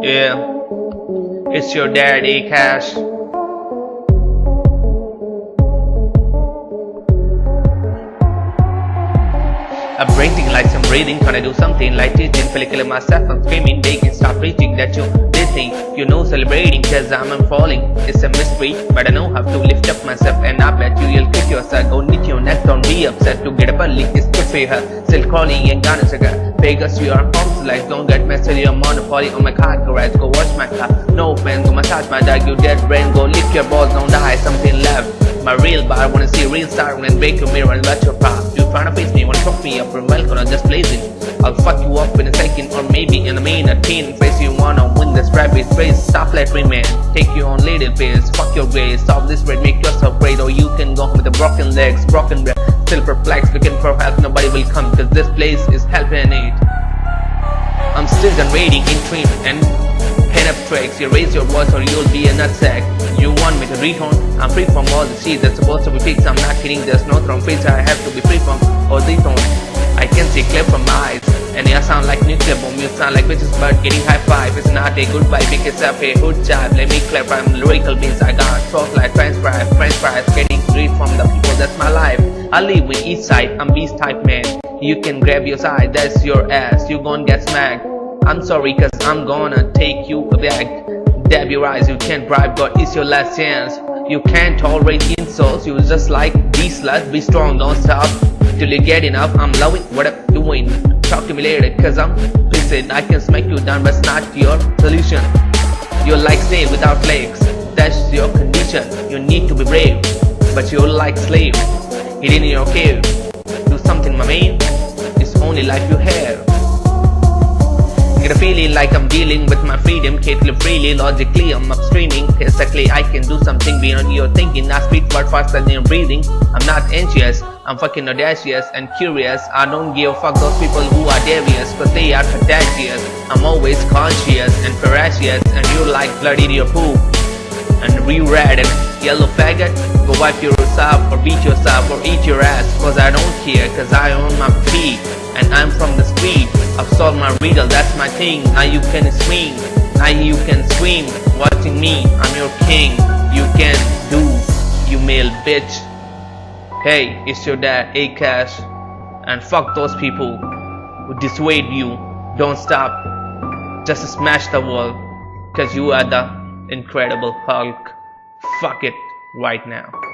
Yeah, it's your dad, Cash. I'm breathing like some breathing, can I do something like teaching, follicular myself, I'm screaming, begging, stop preaching that you did think, you know, celebrating, cause I'm falling. It's a mystery, but I know how to lift up myself, and I bet you you'll kick yourself, go be upset to get up early, it's good for her, still calling and gonna sugar. Vegas, you are home like don't get messed with your monopoly on my car garage, go wash my car, no offense, go massage my dog, you dead brain, go lick your balls, don't die, something left. My real bar, wanna see real star, when break your mirror and let your pop. You tryna face me, wanna fuck me up from welcome, or just blazing. I'll fuck you up in a second, or maybe in a minute. Teen face, you wanna win this rabbit race. Stop, me man. Take you on little pace, fuck your ways. Stop this raid, make yourself great, or you can go with the broken legs, broken breath. Still perplexed, looking for help, nobody will come, cause this place is helping it. I'm still done waiting in and pen up tracks. You raise your voice or you'll be a nutsack. You want me to retone? I'm free from all the shit that's supposed to be fixed. I'm not kidding, there's no throne feature I have to be free from or dethrone. I can see clear from my eyes. And you sound like nuclear bomb, you sound like bitches but getting high five. It's not a goodbye because I pay hood job. Let me clarify, I'm lyrical beats. I got throat like french fries, french fries, getting greed from the people, that's my life. I live with east side, I'm beast type man. You can grab your side, that's your ass, you gon' get smacked. I'm sorry cause I'm gonna take you back. Dab your eyes, you can't bribe God, it's your last chance. You can't tolerate insults, you just like be slut, be strong, don't stop. Till you get enough, I'm loving what I'm doing Talk to me later cause I'm pissed. I can smack you down but it's not your solution. You're like snail without legs, that's your condition. You need to be brave, but you're like slave Hidden in your cave, do something my man. It's only life you have. Get a feeling like I'm dealing with my freedom. Carefully, freely, logically I'm upstreaming. Exactly, I can do something beyond your thinking. I speak word faster than your breathing. I'm not anxious, I'm fucking audacious and curious. I don't give a fuck those people who are devious Cause they are contagious. I'm always conscious and ferocious And you like blood in your poop. And re-red and yellow faggot. Go wipe your yourself or beat yourself or eat your ass Cause I don't care cause I own my feet And I'm from the street. I've solved my riddle, that's my thing. Now you can swing, now you can swim. Watching me, I'm your king. You can do, you male bitch. Hey, it's your dad, A-Cash And fuck those people who dissuade you. Don't stop. Just smash the wall Cause you are the Incredible Hulk. Fuck it right now